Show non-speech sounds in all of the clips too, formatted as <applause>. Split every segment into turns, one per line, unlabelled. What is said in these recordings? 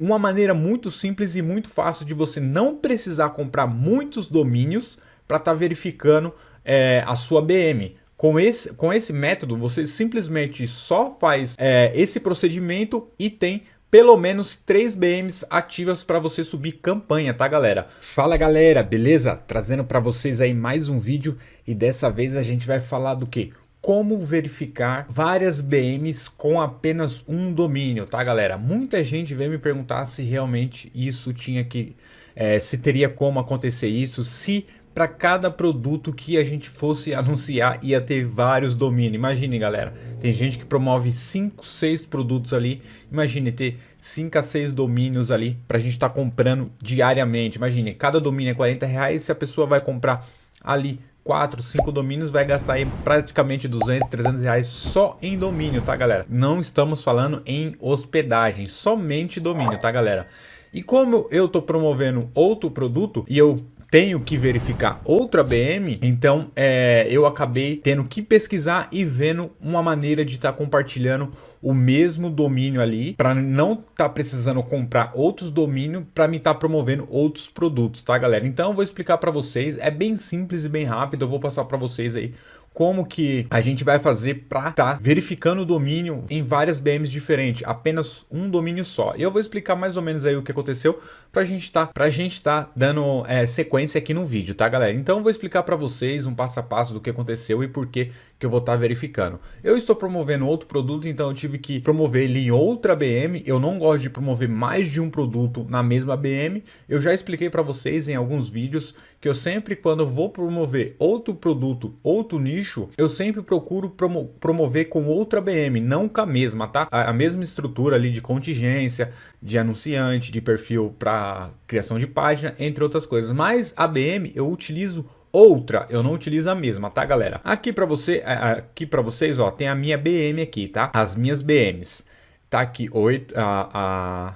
Uma maneira muito simples e muito fácil de você não precisar comprar muitos domínios para estar tá verificando é, a sua BM. Com esse, com esse método, você simplesmente só faz é, esse procedimento e tem pelo menos 3 BMs ativas para você subir campanha, tá galera? Fala galera, beleza? Trazendo para vocês aí mais um vídeo e dessa vez a gente vai falar do que? Como verificar várias BMs com apenas um domínio, tá galera? Muita gente veio me perguntar se realmente isso tinha que... É, se teria como acontecer isso, se para cada produto que a gente fosse <laughs> anunciar ia ter vários domínios. Imagine, galera, tem gente que promove 5, 6 produtos ali. Imagine ter 5 a 6 domínios ali para a gente estar tá comprando diariamente. Imagine, cada domínio é 40 reais. Se a pessoa vai comprar ali 4, 5 domínios, vai gastar aí praticamente 200, 300 reais só em domínio, tá, galera? Não estamos falando em hospedagem, somente domínio, tá, galera? E como eu estou promovendo outro produto e eu tenho que verificar outra BM, então é, eu acabei tendo que pesquisar e vendo uma maneira de estar tá compartilhando o mesmo domínio ali, para não estar tá precisando comprar outros domínios para me estar tá promovendo outros produtos, tá galera? Então eu vou explicar para vocês, é bem simples e bem rápido, eu vou passar para vocês aí como que a gente vai fazer para estar tá verificando o domínio em várias BMs diferentes, apenas um domínio só. E eu vou explicar mais ou menos aí o que aconteceu para a gente tá, pra gente tá dando é, sequência aqui no vídeo, tá galera? Então eu vou explicar para vocês um passo a passo do que aconteceu e por que que eu vou estar tá verificando. Eu estou promovendo outro produto, então eu tive que promover ele em outra BM. Eu não gosto de promover mais de um produto na mesma BM. Eu já expliquei para vocês em alguns vídeos que eu sempre, quando vou promover outro produto, outro nicho, eu sempre procuro promo promover com outra BM, não com a mesma, tá? A, a mesma estrutura ali de contingência, de anunciante, de perfil para criação de página, entre outras coisas. Mas a BM eu utilizo outra, eu não utilizo a mesma, tá galera? Aqui para você, aqui para vocês, ó, tem a minha BM aqui, tá? As minhas BMs. Tá aqui oito, a,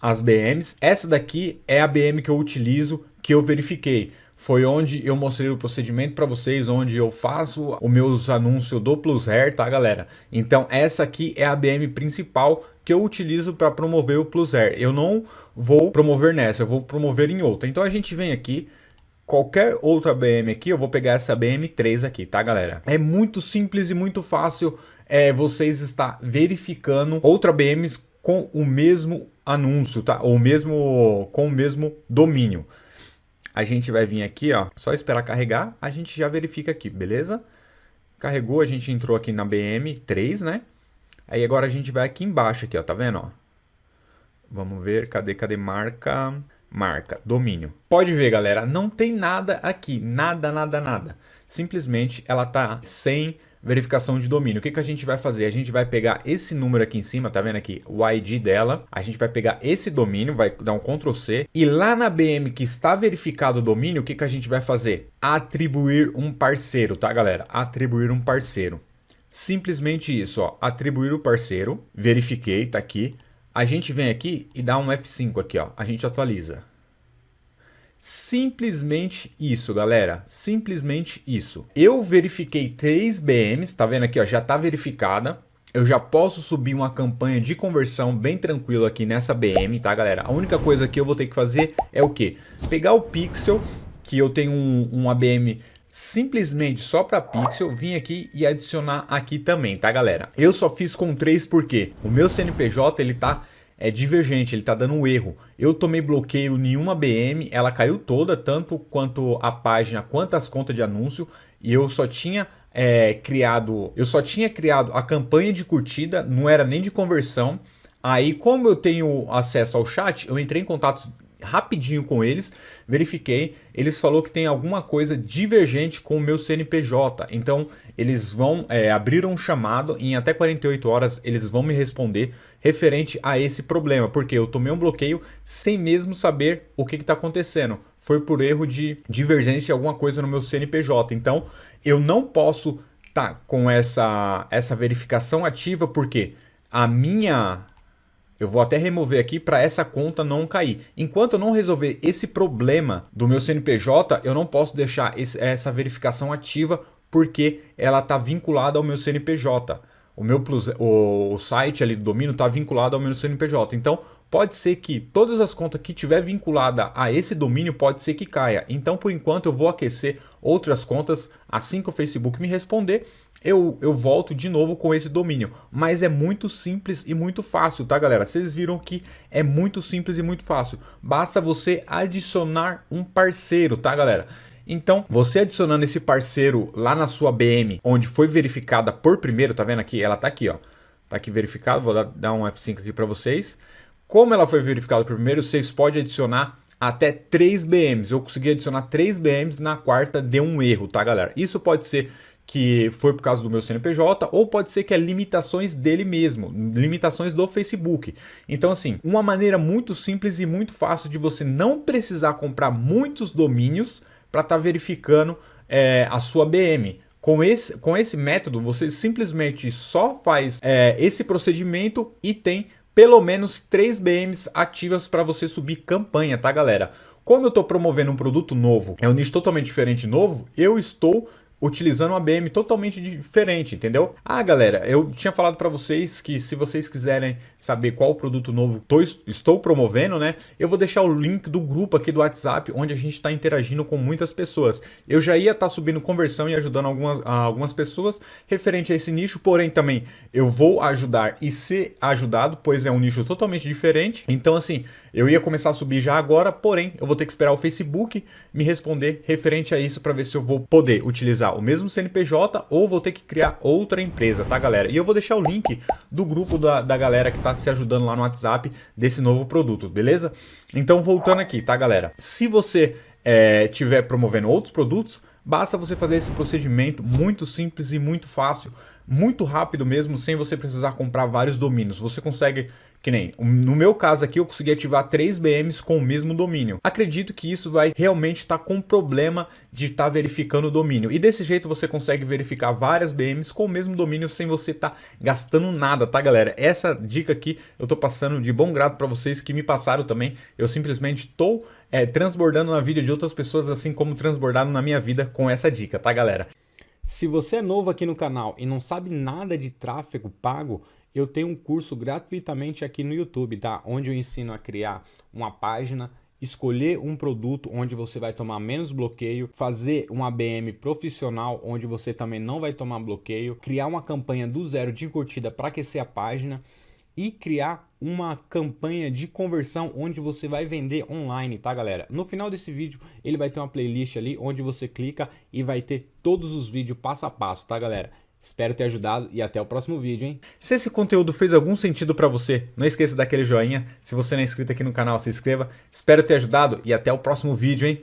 a, as BMs. Essa daqui é a BM que eu utilizo, que eu verifiquei foi onde eu mostrei o procedimento para vocês, onde eu faço os meus anúncios do Plus Hair, tá galera? Então essa aqui é a BM principal que eu utilizo para promover o Plus Hair. Eu não vou promover nessa, eu vou promover em outra. Então a gente vem aqui, qualquer outra BM aqui, eu vou pegar essa BM3 aqui, tá galera? É muito simples e muito fácil é, vocês estar verificando outra BM com o mesmo anúncio, tá? Ou mesmo com o mesmo domínio a gente vai vir aqui, ó, só esperar carregar, a gente já verifica aqui, beleza? Carregou, a gente entrou aqui na BM3, né? Aí agora a gente vai aqui embaixo, aqui, ó, tá vendo, ó? Vamos ver, cadê, cadê marca? Marca, domínio. Pode ver, galera, não tem nada aqui, nada, nada, nada. Simplesmente ela tá sem verificação de domínio. O que, que a gente vai fazer? A gente vai pegar esse número aqui em cima, tá vendo aqui? O ID dela. A gente vai pegar esse domínio, vai dar um Ctrl C. E lá na BM que está verificado o domínio, o que, que a gente vai fazer? Atribuir um parceiro, tá galera? Atribuir um parceiro. Simplesmente isso, ó. Atribuir o parceiro. Verifiquei, tá aqui. A gente vem aqui e dá um F5 aqui, ó. A gente atualiza. Simplesmente isso, galera. Simplesmente isso. Eu verifiquei três BMs, tá vendo aqui, ó, já tá verificada. Eu já posso subir uma campanha de conversão bem tranquilo aqui nessa BM, tá, galera? A única coisa que eu vou ter que fazer é o quê? Pegar o pixel, que eu tenho um, um ABM simplesmente só para pixel, vim aqui e adicionar aqui também, tá, galera? Eu só fiz com três porque o meu CNPJ, ele tá é divergente, ele está dando um erro. Eu tomei bloqueio em uma BM, ela caiu toda, tanto quanto a página, quanto as contas de anúncio, e eu só tinha é, criado, eu só tinha criado a campanha de curtida, não era nem de conversão. Aí, como eu tenho acesso ao chat, eu entrei em contato rapidinho com eles, verifiquei, eles falou que tem alguma coisa divergente com o meu CNPJ, então eles vão é, abrir um chamado, em até 48 horas eles vão me responder referente a esse problema, porque eu tomei um bloqueio sem mesmo saber o que está acontecendo, foi por erro de divergência alguma coisa no meu CNPJ, então eu não posso estar tá com essa, essa verificação ativa, porque a minha eu vou até remover aqui para essa conta não cair. Enquanto eu não resolver esse problema do meu CNPJ, eu não posso deixar esse, essa verificação ativa porque ela está vinculada ao meu CNPJ. O meu plus, o, o site ali do domínio está vinculado ao meu CNPJ. Então, pode ser que todas as contas que tiver vinculada a esse domínio pode ser que caia. Então, por enquanto, eu vou aquecer outras contas assim que o Facebook me responder. Eu, eu volto de novo com esse domínio, mas é muito simples e muito fácil, tá galera? Vocês viram que é muito simples e muito fácil. Basta você adicionar um parceiro, tá galera? Então, você adicionando esse parceiro lá na sua BM, onde foi verificada por primeiro, tá vendo aqui? Ela tá aqui, ó. Tá aqui verificado, vou dar um F5 aqui para vocês. Como ela foi verificada por primeiro, vocês podem adicionar até 3 BMs. Eu consegui adicionar 3 BMs, na quarta deu um erro, tá galera? Isso pode ser que foi por causa do meu CNPJ, ou pode ser que é limitações dele mesmo, limitações do Facebook. Então assim, uma maneira muito simples e muito fácil de você não precisar comprar muitos domínios para estar tá verificando é, a sua BM. Com esse, com esse método, você simplesmente só faz é, esse procedimento e tem pelo menos 3 BMs ativas para você subir campanha, tá galera? Como eu estou promovendo um produto novo, é um nicho totalmente diferente novo, eu estou utilizando uma BM totalmente diferente, entendeu? Ah, galera, eu tinha falado para vocês que se vocês quiserem saber qual produto novo tô, estou promovendo, né? Eu vou deixar o link do grupo aqui do WhatsApp, onde a gente está interagindo com muitas pessoas. Eu já ia estar tá subindo conversão e ajudando algumas, algumas pessoas referente a esse nicho, porém também eu vou ajudar e ser ajudado, pois é um nicho totalmente diferente. Então, assim, eu ia começar a subir já agora, porém eu vou ter que esperar o Facebook me responder referente a isso para ver se eu vou poder utilizar o mesmo CNPJ ou vou ter que criar outra empresa, tá galera? E eu vou deixar o link do grupo da, da galera que está se ajudando lá no WhatsApp desse novo produto, beleza? Então voltando aqui, tá galera? Se você é, promovendo outros produtos, basta você fazer esse procedimento muito simples e muito fácil muito rápido mesmo, sem você precisar comprar vários domínios. Você consegue, que nem, no meu caso aqui, eu consegui ativar três BMs com o mesmo domínio. Acredito que isso vai realmente estar tá com problema de estar tá verificando o domínio. E desse jeito você consegue verificar várias BMs com o mesmo domínio sem você estar tá gastando nada, tá galera? Essa dica aqui eu tô passando de bom grado para vocês que me passaram também. Eu simplesmente estou é, transbordando na vida de outras pessoas, assim como transbordaram na minha vida com essa dica, tá galera? Se você é novo aqui no canal e não sabe nada de tráfego pago, eu tenho um curso gratuitamente aqui no YouTube, tá? Onde eu ensino a criar uma página, escolher um produto onde você vai tomar menos bloqueio, fazer um ABM profissional onde você também não vai tomar bloqueio, criar uma campanha do zero de curtida para aquecer a página e criar uma campanha de conversão onde você vai vender online, tá galera? No final desse vídeo ele vai ter uma playlist ali onde você clica e vai ter todos os vídeos passo a passo, tá galera? Espero ter ajudado e até o próximo vídeo, hein? Se esse conteúdo fez algum sentido para você, não esqueça daquele joinha. Se você não é inscrito aqui no canal, se inscreva. Espero ter ajudado e até o próximo vídeo, hein?